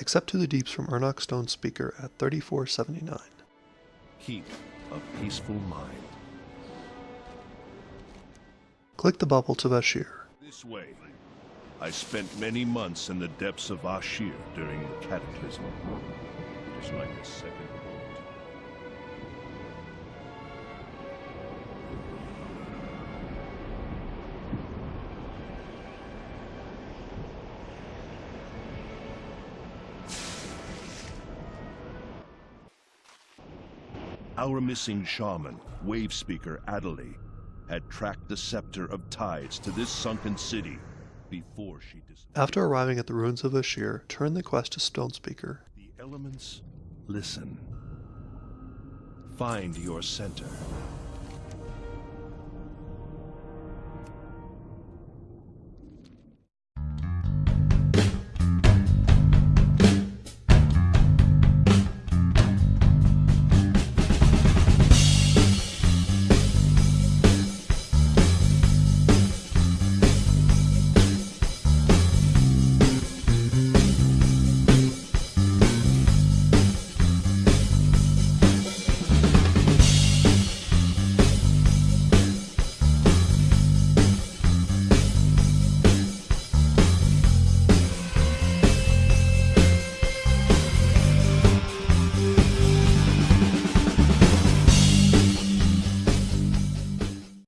Accept to the deeps from Erunak Stone Speaker at 3479. Keep a peaceful mind. Click the bubble to Vashj'ir. This way. I spent many months in the depths of Vashj'ir during the Cataclysm. It is like a second. Our missing shaman, wave speaker Adelaide, had tracked the scepter of tides to this sunken city before she dis- After arriving at the ruins of Vashj'ir, turn the quest to Stone Speaker. The elements listen. Find your center